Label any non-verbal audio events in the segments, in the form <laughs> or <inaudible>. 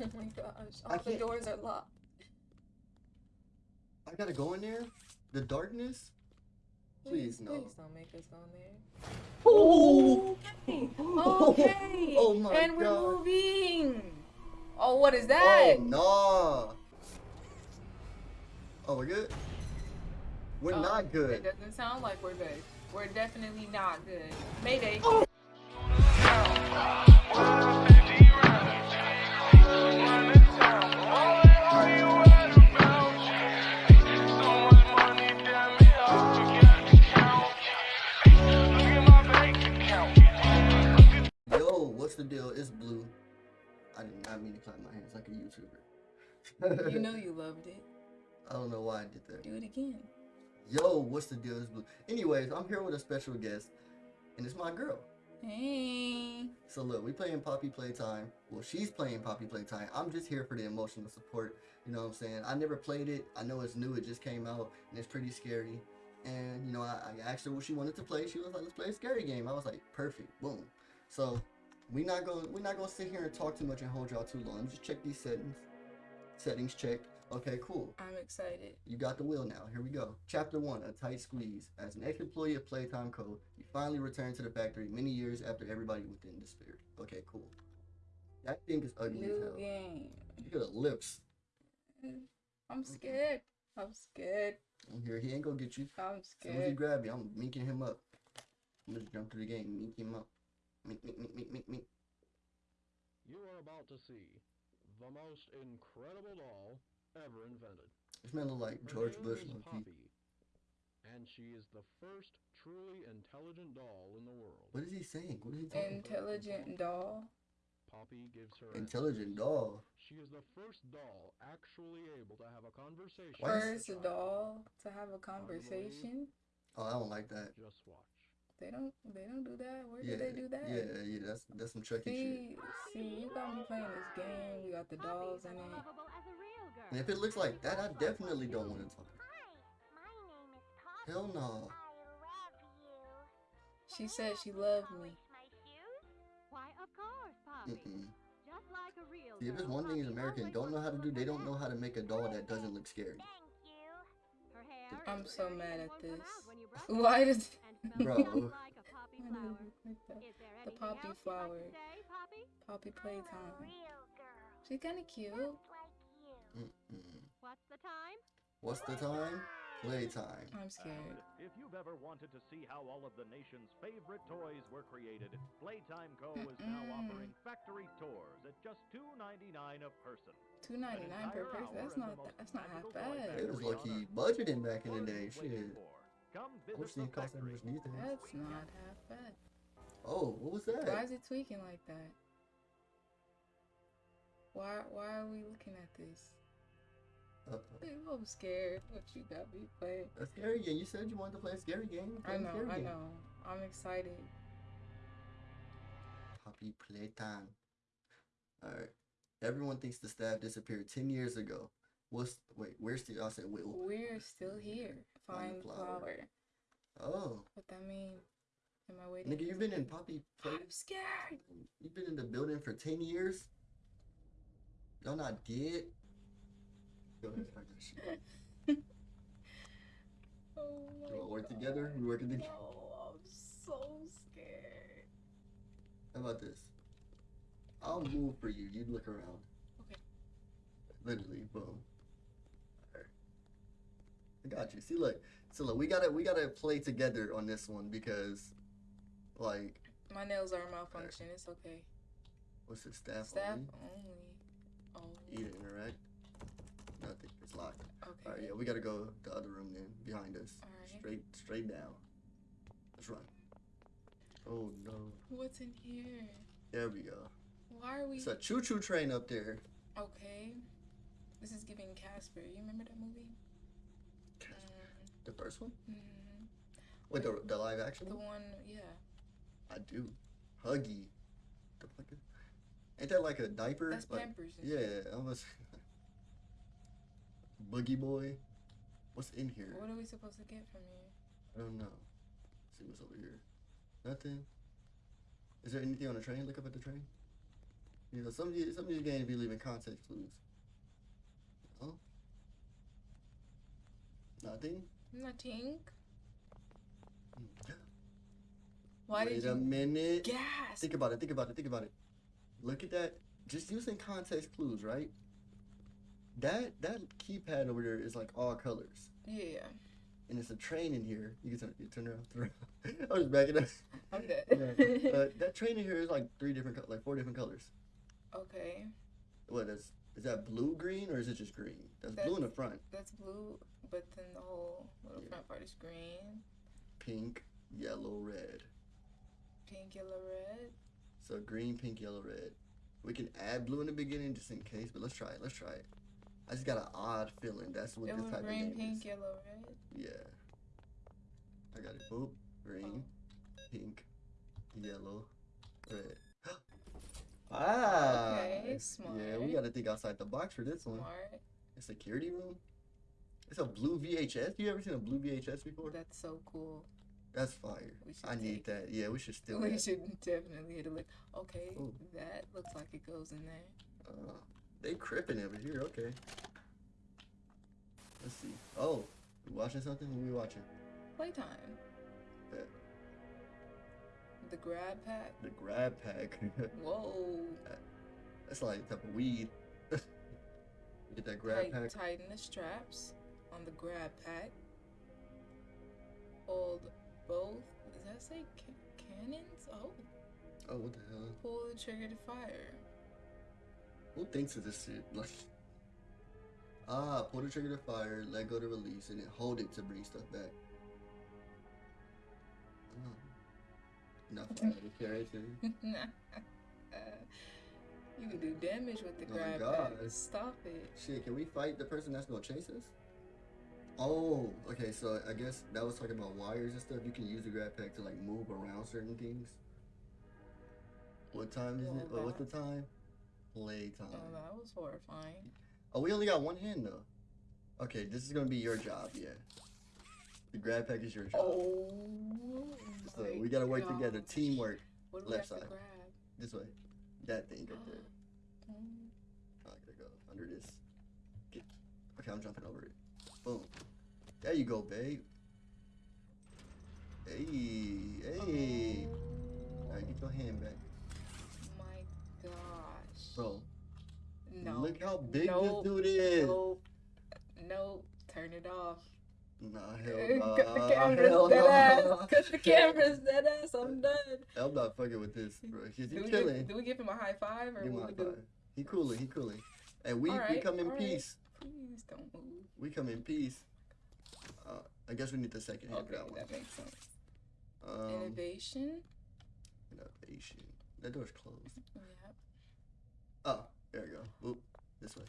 <laughs> Oh my gosh, I all the can't- doors are locked. I gotta go in there? The darkness? Please, no. Please don't make us go in there. Oh! Okay. <laughs> Oh my and we're God. moving. Oh, what is that? Oh, no. Oh, we're good? We're Oh, not It good. doesn't sound like we're good. We're definitely not good. Mayday. Oh. Yo, what's the deal? It's blue. I did not mean to clap my hands like a YouTuber. You know <laughs> you loved it. I don't know why I did that. Do it again. Yo, what's the deal? It's blue. Anyways, I'm here with a special guest, and it's my girl. Hey. So look, we playing Poppy Playtime. Well, she's playing Poppy Playtime. I'm just here for the emotional support. You know what I'm saying? I never played it. I know it's new. It just came out, and it's pretty scary. And you know, I, I asked her what she wanted to play. She was like, "Let's play a scary game." I was like, "Perfect, boom." So we not gonna we not gonna sit here and talk too much and hold y'all too long. Just check these settings. Settings checked. Okay, cool. I'm excited. You got the wheel now. Here we go. Chapter 1 A Tight Squeeze. As an ex employee of Playtime Co., you finally return to the factory many years after everybody within disappeared. Okay, cool. That thing is ugly as New hell. game. Look at the lips. I'm scared. I'm scared. I'm here. He ain't gonna get you. I'm scared. As soon as he grab you, I'm minking him up. I'm just jump through the game, mink him up. You are about to see the most incredible doll ever invented. This man look like George name Bush, is low. Poppy, and she is the first truly intelligent doll in the world. What is he saying? What is he talking about? Intelligent doll. Poppy gives her Intelligent answers. doll. She is the first doll actually able to have a conversation. Why is- with a First doll to have a conversation. Oh, I don't like that. Just watch. They don't. They don't do that. Where Yeah, do they do that? yeah, yeah. That's that's some Chucky shit. See, see, you got me playing this game. You got the dolls in it. And if it looks like that, I definitely don't want to talk. Hell no. She said she loved me. Why, of course, Poppy. Mm-mm. Just like a real See, if there's one thing is Poppy American don't know how to to do, they don't know how to make a doll that doesn't look scary. Thank you. Her hair I'm so mad at this. out when you brush <laughs> it Why does and smells Bro. just like a poppy Why does flower. it look like that? Is there The poppy else you'd like flower. Poppy? Poppy playtime. She's kind of cute. What's the time? What's the time? Playtime. I'm scared. And if you've ever wanted to see how all of the nation's favorite toys were created, Playtime Co. is now offering factory tours at just $2.99 a person. Two ninety nine per person. That's not. That, that's not half bad. It was low key budgeting back in the day. What are Shit. Waiting for? Come I wish visit these the cost that factory. much these days. That's not half bad. Oh, what was that? Why is it tweaking like that? Why? Why are we looking at this? Uh-oh. I'm scared. What you got me playing? A scary game. You said you wanted to play a scary game. Play I a know. scary I game. know. I'm excited. Poppy playtime. Alright. Everyone thinks the staff disappeared 10 years ago. What's, wait, where's the, I said, wait, We're still here. Flower. oh. What that mean? Am I waiting? Nigga, you've been in Poppy play, I'm scared. you've been in the building for 10 years? Y'all not dead? Go ahead, start that shit. <laughs> Oh Do my we work God. together? We working together? No, I'm so scared. How about this? I'll move for you. You look around. Okay. Literally, boom. I got you. See, look. So look, we gotta we gotta play together on this one because, like, My nails are malfunction. It's okay. what's it? Staff, Staff only? only. Oh. Eat it, interact. Nothing. It's locked. Okay. All right, yeah, we gotta go the other room then, behind us. Alright. Straight, straight down. Let's run. Oh no. What's in here? There we go. Why are we? It's a choo-choo train up there. Okay. This is giving Casper. You remember that movie? The first one? Mm-hmm. Wait, the, the live action The one? yeah. I do. Huggy. The fuck is- Ain't that like a diaper? That's like, Pampers. yeah, almost. <laughs> Boogie boy. What's in here? What are we supposed to get from here? I don't know. see what's over here. Nothing. Is there anything on the train? Look up at the train. You know, some of these, some of these games be leaving context clues. Oh, nothing. Nothing. Why Wait did a minute. gas? Think about it. Think about it. Think about it. Look at that. Just using context clues, right? That that keypad over there is like all colors, Yeah, and it's a train in here. You can turn, you turn around. <laughs> Turn around. I was backing up. <laughs> I'm dead. Yeah. Uh, that train in here is like three different, like four different colors. okay, What is is that blue green or is it just green? That's blue in the front. that's blue, but then the whole little Yeah. front part is green, Pink, yellow, red. pink, yellow, red. So green, pink, yellow, red. We can add blue in the beginning just in case, but let's try it. Let's try it. I just got an odd feeling. That's what It this type green, of game pink, is. yellow, red. Yeah. I got it. Boop. Green, pink, yellow, red. <gasps> ah. Okay, smart. Yeah, we got to think outside the box for this one. Smart. A security room. It's a blue VHS. You ever seen a blue VHS before? That's so cool. That's fire. I need that. Yeah, we should still. we should definitely hit a look. Okay, Ooh. that looks like it goes in there. Uh, they cripping over here. Okay. Let's see. Oh, we watching something? What we watching? Playtime. Bet. The grab pack. The grab pack. <laughs> Whoa. That's like a type of weed. <laughs> Get that grab Tight, pack. tighten the straps on the grab pack. Hold both. Does that say ca- cannons? Oh. Oh, what the hell? Pull the trigger to fire. Who thinks of this shit? <laughs> Like, ah, pull the trigger to fire, let go to release, and then hold it to bring stuff back. Oh. Enough <laughs> of that character. uh, <laughs> you can do damage with the Oh grab God. Stop it. Shit, can we fight the person that's gonna chase us? Oh, okay. So I guess that was talking about wires and stuff. You can use the grab pack to like move around certain things. What time is it? Oh, what's the time? Playtime. Oh, that was horrifying. Oh, we only got one hand though. Okay, this is gonna be your job. Yeah. The grab pack is your job. Oh. so we gotta work gosh. together. Teamwork. What do we left side. This way. That thing right there. Oh, <gasps> I gotta go under this. Okay, I'm jumping over it. Boom. There you go, babe. Hey, hey. Oh, Alright, get your hand back. my gosh. Bro, No. look how big Nope. this dude is. Nope. Nope. Turn it off. Nah, <laughs> Cut hell nah. the camera's hell dead ass. Cut the <laughs> camera's dead ass. I'm done. I'm not fucking with this, bro. <laughs> He's Do we, chilling. give, do we give him a high five or Give him what high we do? five. He cooling, he cooling. And we, we Alright, come in alright. peace. Please don't move. We come in peace. I guess we need the second hand for Okay, that one. that makes sense. Um, Innovation. innovation. That door's closed. Yep. Oh, there we go. Oop, this way.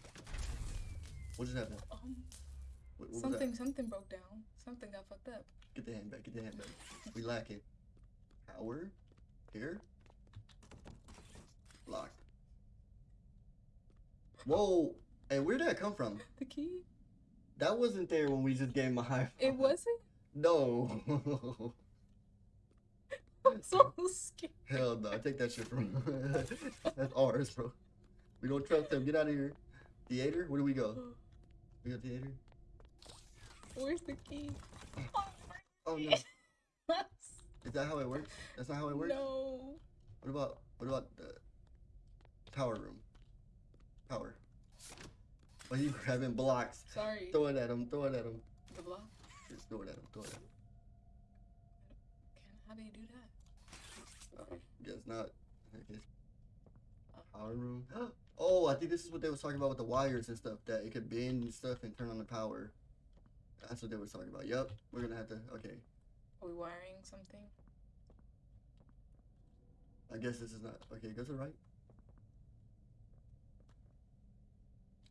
What just happened? Um, What, what something something broke down. Something got fucked up. Get the hand back. Get the hand back. We lack it. Power. Here. Locked. Whoa. Hey, where'd that come from? <laughs> The key? That wasn't there when we just gave him a high five. It wasn't? No. <laughs> I'm so scared. Hell no. Take that shit from <laughs> That's ours, bro. We don't trust him. Get out of here. Theater? Where do we go? We go theater? Where's the key? Oh, Oh no. <laughs> Is that how it works? That's not how it works? No. What about what about the power room? Power. Why you grabbing blocks? Sorry. Throw it at him, throw it at him. The block? Just throw it at him, throw it at him. Can, how do you do that? Uh, guess not. I guess. Power room. <gasps> Oh, I think this is what they was talking about with the wires and stuff. That it could bend and stuff and turn on the power. That's what they was talking about. Yep, we're gonna have to. Okay, Are we wiring something? I guess this is not. Okay, go to the right.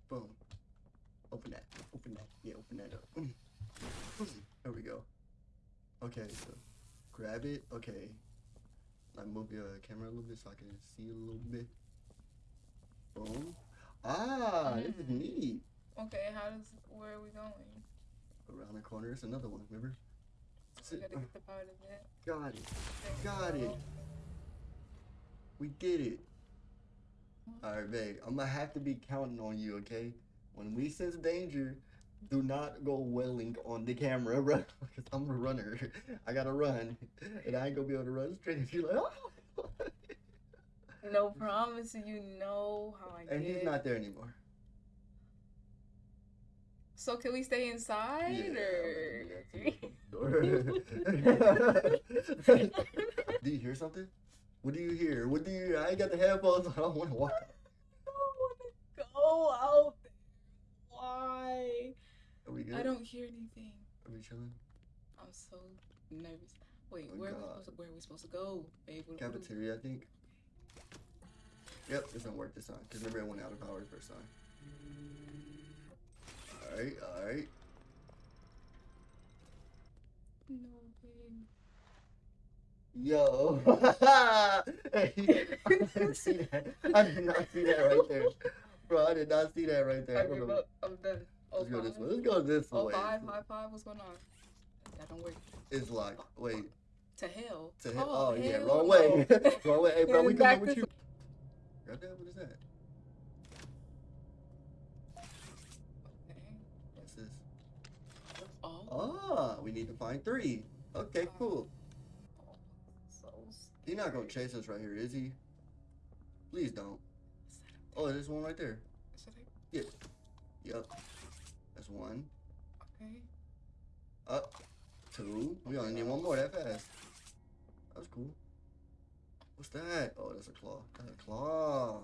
Boom. Open that. Open that. Yeah, open that up. There we go. Okay, so grab it. Okay. Like move your camera a little bit so I can see a little bit. Boom. Ah, this is Mm. neat. Okay, how does where are we going? Around the corner is another one. Remember? We gotta get the part of it. Got it. There Got it. go. We did it. All right, babe. I'm gonna have to be counting on you, okay? When we sense danger, do not go wailing on the camera, <laughs> bro. Because I'm a runner. <laughs> I gotta run, <laughs> and I ain't gonna be able to run straight if you like. Oh. No promise. You know how I and he's not there anymore. So can we stay inside Yeah, or? do you hear something? What do you hear? What do you? I ain't got the headphones. I don't want to walk. I don't want to go out there. Why? Are we good? I don't hear anything. Are we chilling? I'm so nervous. Wait, Oh, where are we supposed to, where are we supposed to go, babe? What- Cafeteria, I think. Yep, this don't work this time. Cause remember it went out of power the first time. All right, all right. No, babe. Yo, hey, <laughs> I didn't see that. I did not see that right there, bro. I did not see that right there. I I give up. I'm done. Oh, Let's go this way. Let's go this Oh, way. five, high five. What's going on? That don't work. It's locked. Wait, To hell. to hit. Oh, yeah, hell wrong no. way. <laughs> wrong way. Hey, bro, we <laughs> coming with you. That. What is that? Okay. What's this? Oh. Ah, we need to find three. Okay, cool. So He's not gonna chase us right here, is he? Please don't. Oh, there's one right there. Is there. should I? Yep. One. Okay. Up. Two. We only need one more that fast. That's cool. What's that? Oh, that's a claw. That's a claw.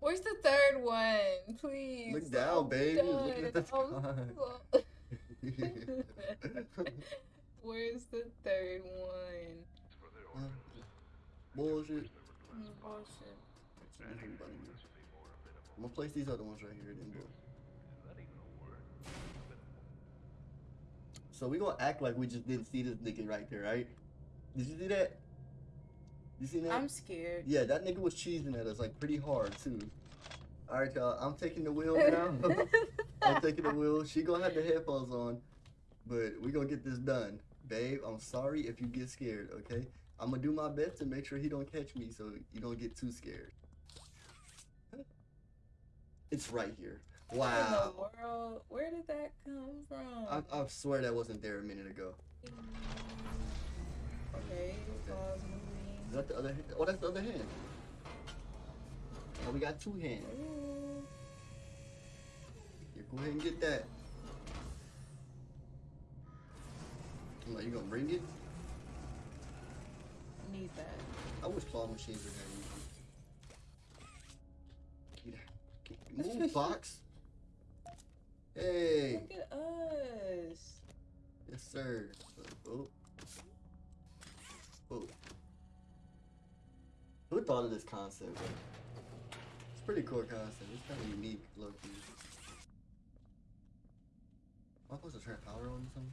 Where's the third one? Please. Look down, I'm baby. Look at the. I'm so- Where's the third one? Huh? Bullshit. Mm, Bullshit. I'm gonna place these other ones right here. Then. So we gonna act like we just didn't see this nigga right there, right? Did you see that? You see that? I'm scared. Yeah, that nigga was cheesing at us like pretty hard too. All right, y'all. I'm taking the wheel now. <laughs> I'm taking the wheel. She gonna have the headphones on, but we gonna get this done, babe. I'm sorry if you get scared. Okay, I'm gonna do my best to make sure he don't catch me, so you don't get too scared. It's right here. What in Wow. the world? Where did that come from? I, I swear that wasn't there a minute ago. Okay, pause Is that the other hand? Oh, that's the other hand. Oh, we got two hands. moving. Yeah, go ahead and get that. Like, you gonna bring it? Need that. I wish claw machines were that easy. Get out. Get- Move, Fox. Hey. Look at us. Yes, sir. Oh. Oh. Who thought of this concept? It's a pretty cool concept. It's kind of unique, low key. Am I supposed to turn power on or something?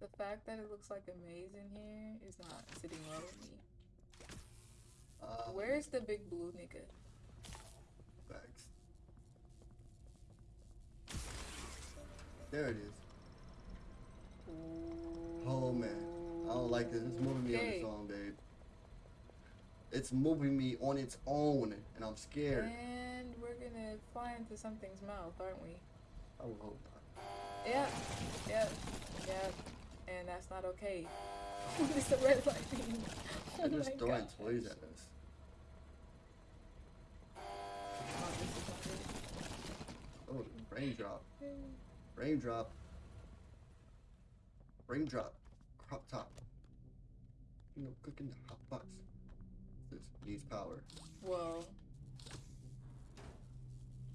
The fact that it looks like a maze in here is not sitting well with me. Uh, Where's the big blue nigga? There it is. Oh, man. I don't like this. It's moving me on its own, babe. It's moving me on its own, and I'm scared. And we're gonna fly into something's mouth, aren't we? I would hope not. Yep, yep, yep. And that's not okay. <laughs> it's the red lightning. <laughs> Oh They're just my throwing God. toys at us. Oh, this is Oh, raindrop. Raindrop. Raindrop. Crop top. You know, cooking the hot pots. This needs power. Whoa.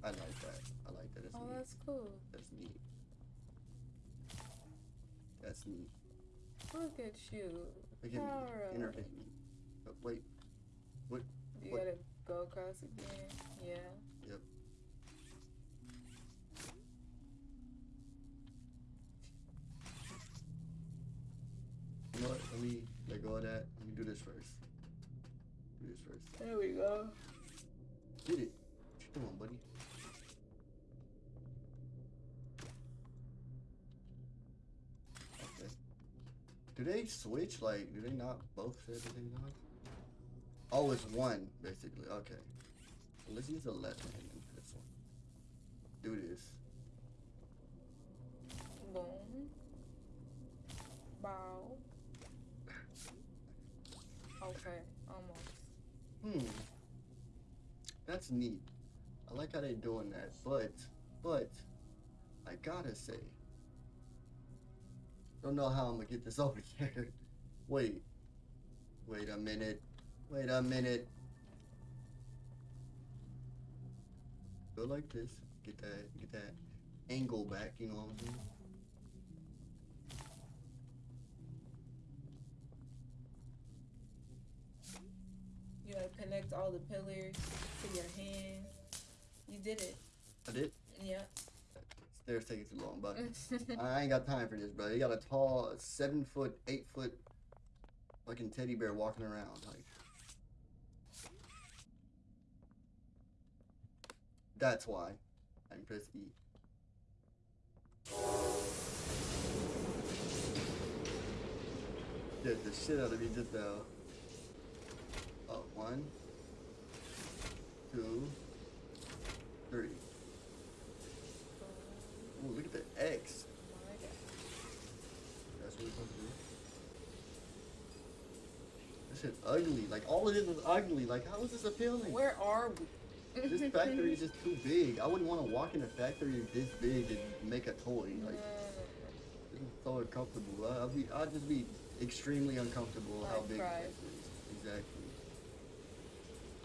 I like that. I like that. It's oh, neat. that's cool. That's neat. That's neat. Look at you. Look at Power me. me. Oh. You What? gotta go across again. Yeah. Yep. You know what? Let me let go of that. Let me do this first. There we go. Get it. Come on, buddy? Do they switch? Like, do they not both say at the same time? Oh, it's one, basically. Okay. So let's use the left hand in this one. Do this. Boom. Bow. Okay. Hmm. That's neat. I like how they're doing that, but, but, I gotta say, don't know how I'm gonna get this <laughs> over there. Wait. Wait a minute. Wait a minute. Go like this. Get that, get that angle back, you know what I'm saying? You gotta connect all the pillars to your hand. You did it. I did. Yeah. Stairs taking too long, but <laughs> I ain't got time for this, bro. You got a tall, seven foot, eight foot, fucking teddy bear walking around. Like, that's why I can press E. Get the shit out of me just now. One, two, three. Ooh, look at the X. That's what we're supposed to do. This shit's ugly. Like all of this is ugly. Like how is this appealing? Where are we? This factory is just too big. I wouldn't want to walk in a factory this big and make a toy. Like this is so uncomfortable. I- I'd be, I'd just be extremely uncomfortable how I'd big cry. this is. Exactly.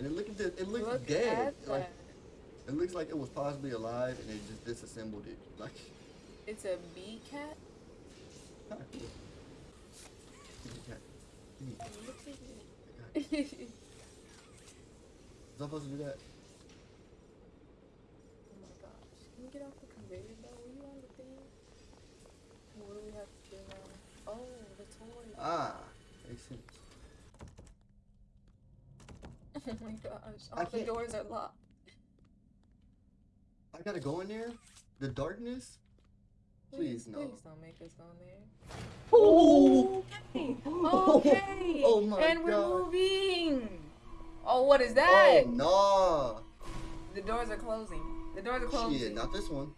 And it look at this. It looks Look dead. Like it looks like it was possibly alive and they just disassembled it. Like. It's a bee cat. huh, cool. Give me that. Give me that. Look at I got it. it. Was I supposed to do that? Oh my gosh. Can we get off the conveyor belt? Were you on the thing? What do we have to do now? Oh, the toy. Ah, makes sense. <laughs> Oh my gosh. I All the can't- doors are locked. I gotta go in there? The darkness? Please, no. Please don't make us go in there. Oh! Okay. Okay. <laughs> Oh my and we're God. moving. Oh, what is oh, that? Oh, no! The doors are closing. The doors are closing. Shit, not this one.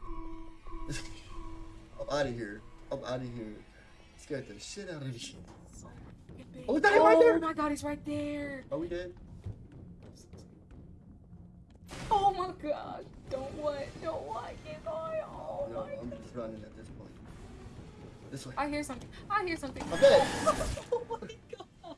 <laughs> I'm out of here. I'm out of here. Scared the shit out of me. Oh, is that him oh right there? Oh my god, he's right there. Are we dead? Oh my god. Don't what? Don't what? Get going. Oh No, my I'm just running at this point. This way. I hear something. I hear something. I'm <laughs> oh my god.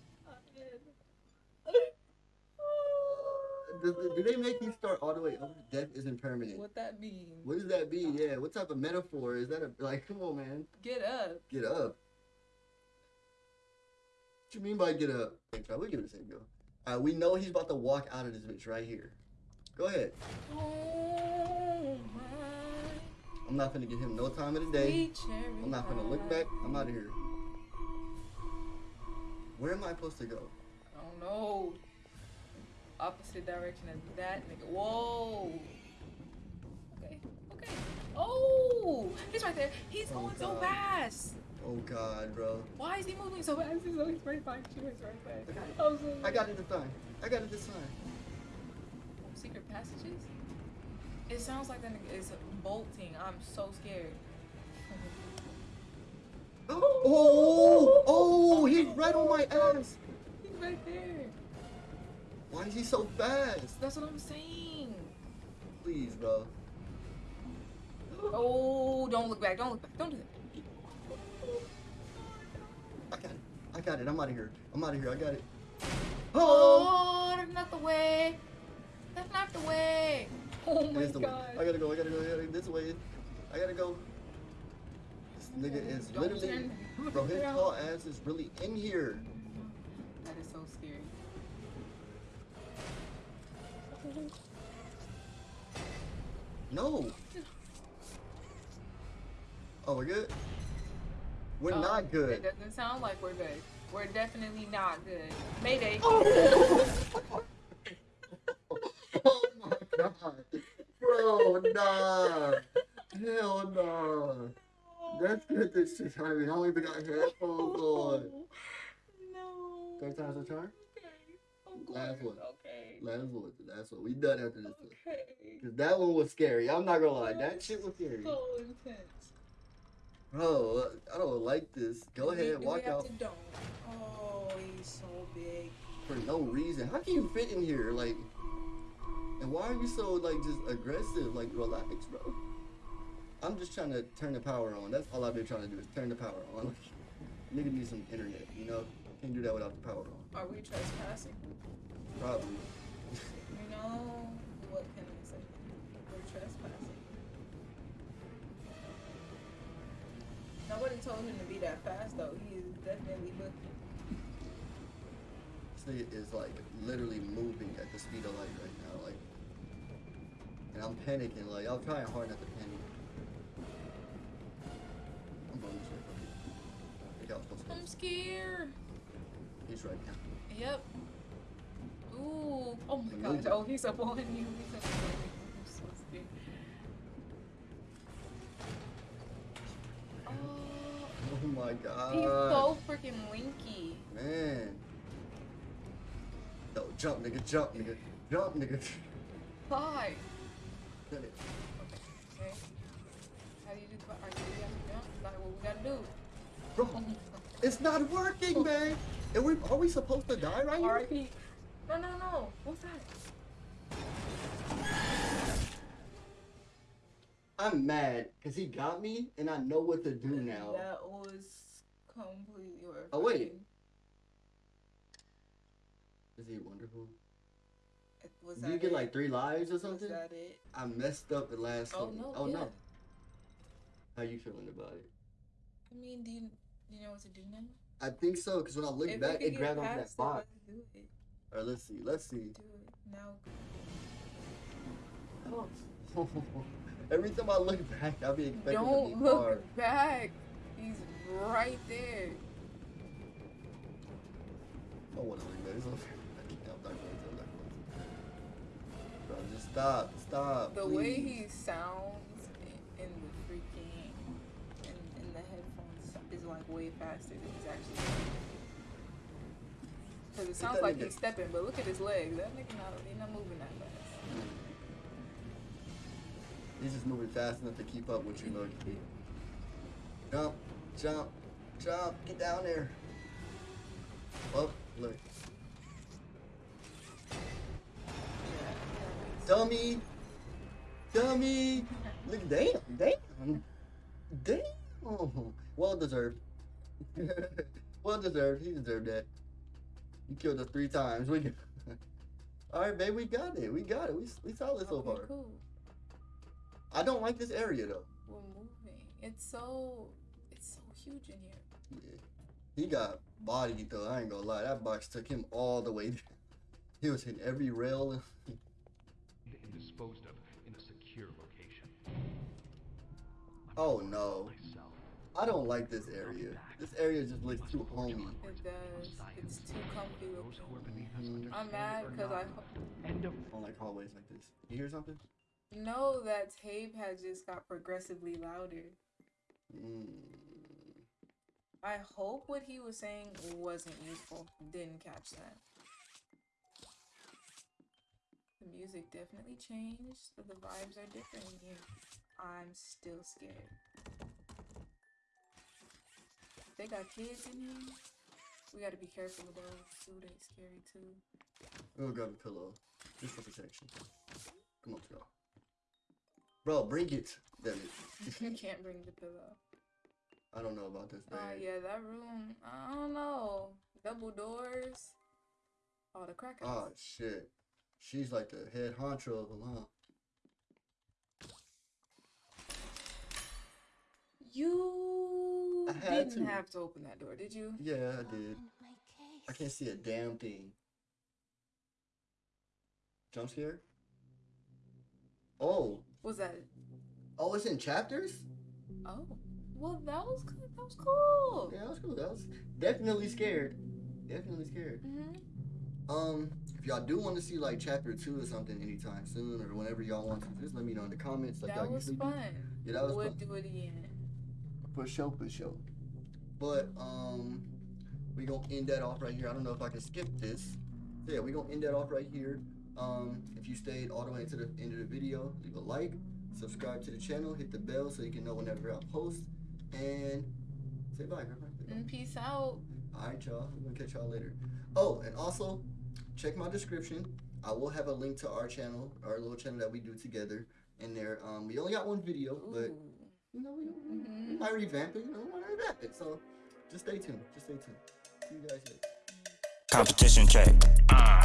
Do, do they make you start all the way over? Death isn't permanent. What that mean? What does that mean? Yeah, what type of metaphor is that? A, like, come on, man, Get up. get up. What you mean by get up? Okay. We'll give it a second go. Alright, we know he's about to walk out of this bitch right here. Go ahead. Oh. I'm not gonna give him no time of the day. I'm not gonna look back. I'm out of here. Where am I supposed to go? I don't know. Opposite direction as that nigga. Whoa. Okay. Okay. Oh, he's right there. He's Oh, going so fast. Oh God, bro. Why is he moving so fast? He's always right behind you. He's right there. I got it. I'm I got it this time. I got it this time. Secret passages? It sounds like that nigga is bolting. I'm so scared. <laughs> Oh, oh, he's right on my ass. He's right there. Why is he so fast? That's what I'm saying. Please, bro. Oh, don't look back. Don't look back. Don't do that. I got it. I got it. I'm out of here. I'm out of here. I got it. Oh, Oh, not the way. That's not the way. <laughs> Oh my the way. god. I gotta go. I gotta go. I gotta go this way. I gotta go. This nigga is literally, <laughs> bro. His tall ass is really in here. That is so scary. No. Oh, we're good. We're Oh, not good. It doesn't sound like we're good. We're definitely not good. Mayday. oh <laughs> my god, bro, nah, hell nah. That's good. This of me. I don't even got headphones on. No. Third time's a charm. Okay. Oh, Last one. Okay. Last one. That's what we done after this. one. Okay. Cause that one was scary. I'm not gonna lie. That shit was scary. So intense. Bro, I don't like this. Go we- ahead, walk out? Oh, he's so big. for no reason. How can you fit in here? Like, and why are you so like just aggressive? Like, relax, bro. I'm just trying to turn the power on. That's all I've been trying to do is turn the power on. <laughs> Nigga need some internet, you know? Can't do that without the power on. Are we trespassing? Probably. You know what can I say? We're trespassing. Nobody told him to be that fast though. He is definitely looking. This nigga is like literally moving at the speed of light right now, like. And I'm panicking, like I'm trying hard not to panic. I'm going this way, buddy. I think I was supposed to. I'm scared. He's right now. Yep. Ooh. Oh my gosh. Oh, he's up on you. He's up on you. I'm so scared. Oh, Oh my god. he's so freaking winky. Man. No, jump, nigga, jump, nigga. Jump, nigga. Why? Done it. Okay. How do you do? Are you jump? Like what we gotta do? Bro, it's not working, man. And we are we supposed to die right here? R.I.P. No, no, no. What's that? I'm mad because he got me and I know what to do now. That was completely horrifying. Oh, wait. Is he wonderful? Was Did that you get it? like three lives or Was something? that it? I messed up the last Oh one. no. Oh yeah. no. How you feeling about it? I mean, do you, do you know what to do now? I think so because when I look If back, it grabbed onto that box. it. Or let's see, let's see. Do it now. Oh. <laughs> Every time I look back, I'll be expecting to Don't be look hard. back. He's right there. I want to look back. It's okay. Just stop. Stop. The please. way he sounds in, the freaking in, in the headphones is like way faster than he's actually. Because it sounds like he's stepping, but look at his legs. That nigga not, he not moving that fast. He's just moving fast enough to keep up with you, look. Jump, jump, jump. Get down there. Oh, Dummy. Dummy. Look, damn, damn. Damn. Well deserved. <laughs> well deserved. He deserved that. You killed us three times. We <laughs> All right, babe, we got it. We got it. We, we solid so Okay, far. cool. I don't like this area though. We're moving. It's so it's so huge in here. Yeah. He got bodied though. I ain't gonna lie. That box took him all the way. <laughs> He was hitting every rail. And disposed of in a secure location. I'm Oh, no. Myself. I don't like this area. This area just looks too homey. It does. It's too comfy Those who are looking. beneath us Mhm. I'm mad because I. End of I don't like hallways like this. You hear something? No, that tape has just got progressively louder. Mm. I hope what he was saying wasn't useful. Didn't catch that. The music definitely changed, but the vibes are different in here. I'm still scared. They got kids in here. We gotta be careful of those. Ooh, they scary too. We'll grab a pillow. Just for protection. Come on, go. Bro, bring it. Damn it. <laughs> you can't bring the pillow. I don't know about this, uh, man. Oh yeah, that room. I don't know. Double doors. Oh, the crack Oh shit. She's like the head honcho of them, huh? You I had didn't to. have to open that door, did you? Yeah, I did. I can't see a damn thing. Jump scare? Oh. Was that? Oh, it's in chapters? Oh, well, that was good. That was cool. Yeah, that was cool. That was definitely scared. Definitely scared. hmm Um, if y'all do want to see like chapter two or something anytime soon or whenever y'all want to, just let me know in the comments. Like that y'all was usually do. fun. Yeah, that was Would fun. do it again. For sure, for sure. But um, we gonna end that off right here. I don't know if I can skip this. So yeah, we're gonna end that off right here. Um, if you stayed all the way to the end of the video, leave a like, subscribe to the channel, hit the bell so you can know whenever I post, and say bye. Grandpa. Say bye. And peace out. All right, y'all. We're gonna catch y'all later. Oh, and also check my description. I will have a link to our channel, our little channel that we do together in there. Um, we only got one video, but Ooh. you know, we, we, we Mhm. might revamp it. You know, we might revamp it. So just stay tuned. Just stay tuned. See you guys later. Competition check.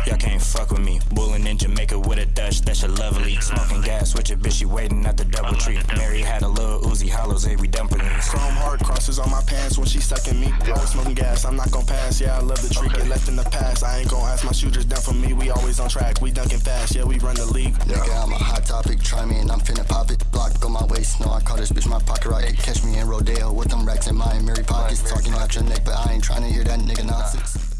Y'all can't fuck with me. Bullin' in Jamaica with a Dutch, that's your lovely. Smoking gas with your bitch, she waiting at the double tree. Mary had a little Uzi, hollows, every dumpling. Chrome heart crosses on my pants when she sucking me. Always smoking gas, I'm not gon' pass. Yeah, I love the treat, get left in the past. I ain't gon' ask my shooters down for me. We always on track, we dunking fast. Yeah, we run the league. Nigga, I'm a hot topic. Try me and I'm finna pop it. Block on my waist. No, I call this bitch my pocket rocket. Catch me in Rodeo with them racks in my Mary pockets. Talking out your neck, but I ain't trying to hear that nigga nonsense.